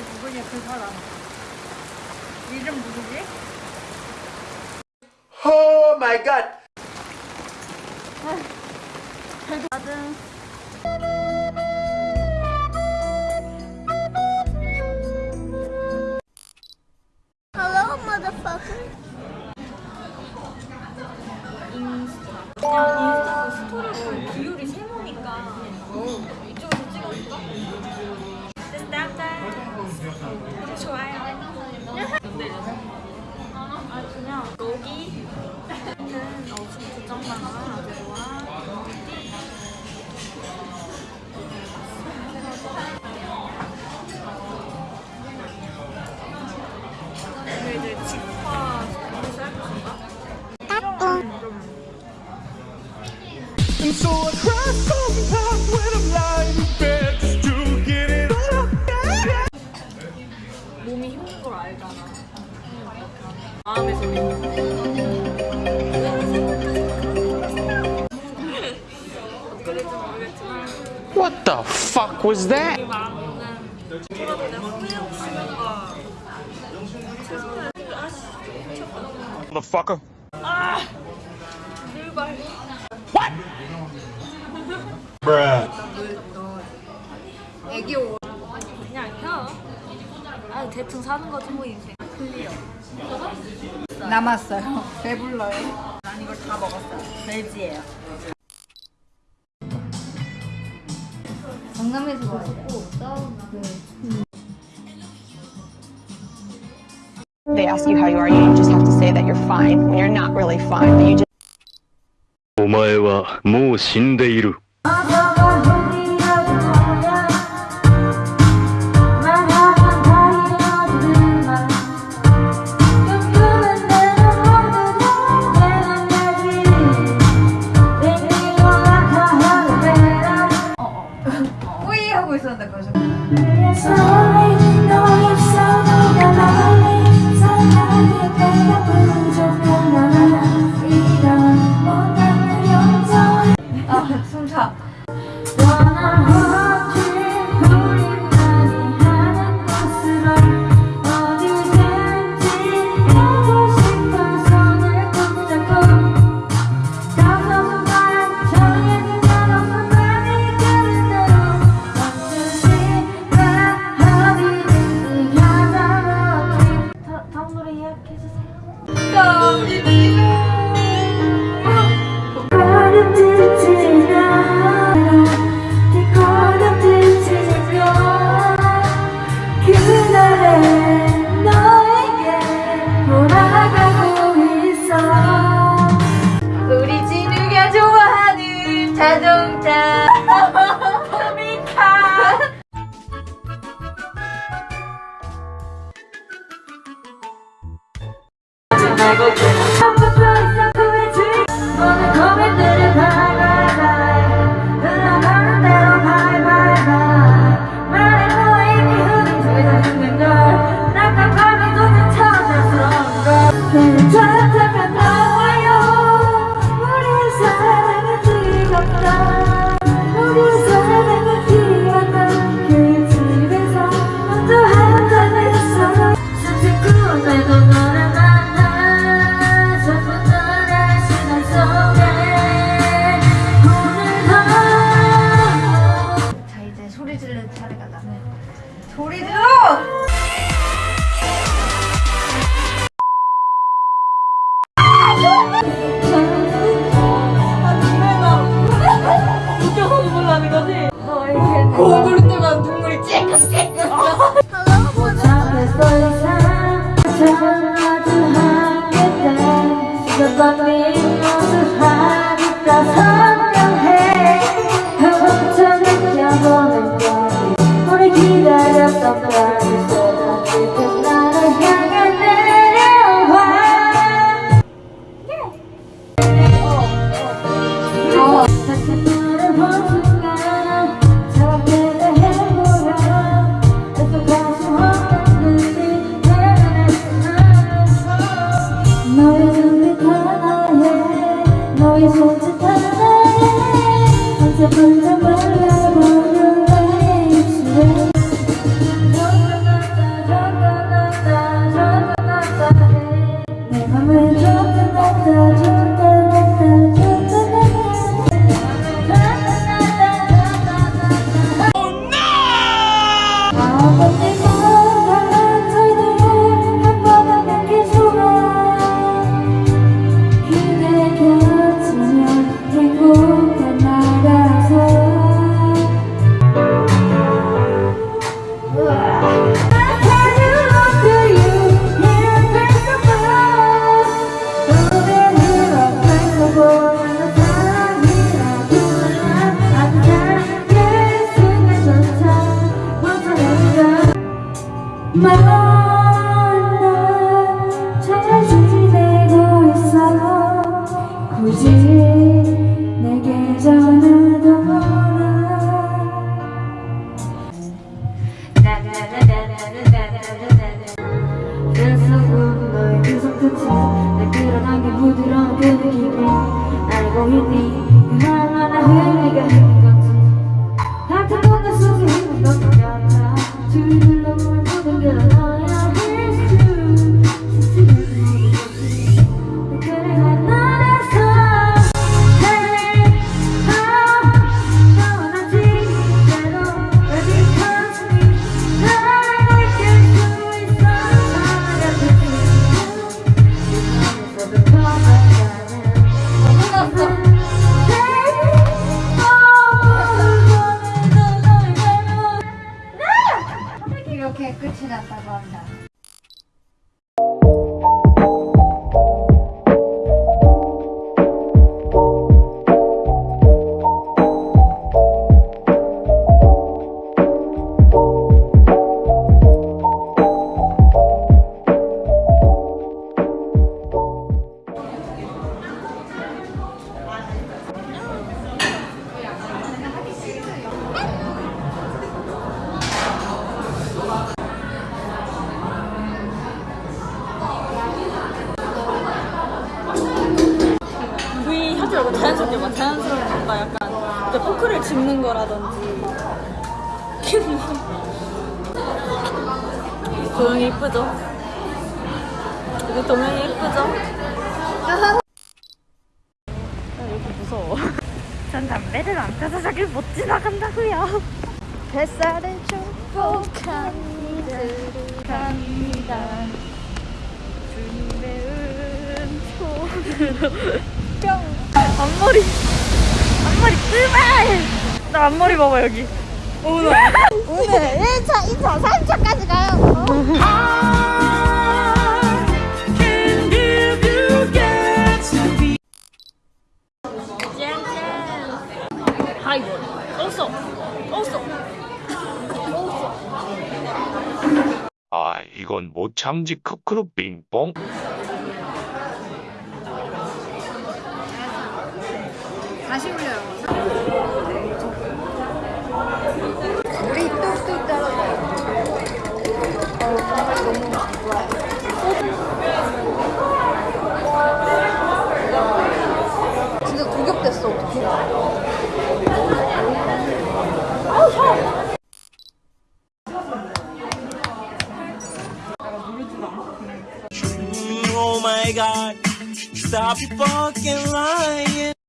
누구냐 그 사람 이름 누구지? 오 마이 갓 받은 마음의 소리. 모르겠지만 What the fuck was that? 저라도 내가 후회하고 싶은가. 최선을 아씨 미쳤다. Motherfucker. 늘발. 애기 옷. 그냥 혀. 아 대충 사는 거지 뭐 인생. 클리어. 남았어요. 배불러요. 난 이걸 다 먹었어요. 돼지예요. They ask you how you are, you just have to say that you're fine when you're not really fine, but you just お前はもう死んでいる。 오늘 고구리 때만 눈물이 찔끔찔끔 못참겠어 만나 그날 끌어당긴 부드러운 그 느낌이 알고 있니? 그 얼마나 흐리가 끝이 났다고 한다. 말고 자연스럽게 막 자연스러운 뭔가 약간 포크를 짚는 거라든지 도영이 이쁘죠? 우리 동영이 이쁘죠? 전 담배를 안 펴서 저길 못 지나간다고요 뱃살을 축복한 이들을 갑니다 준비은 손으로 뿅 앞머리 앞머리 뜨발 나 앞머리 봐봐 여기 오늘 오늘 1차, 2차, 3차까지 가요. 하이볼 아, 이건 못 참지 크크루 빙뽕. 다시 올려요. 진짜 구겹됐어, 어떡해. Oh my god, stop fucking lying.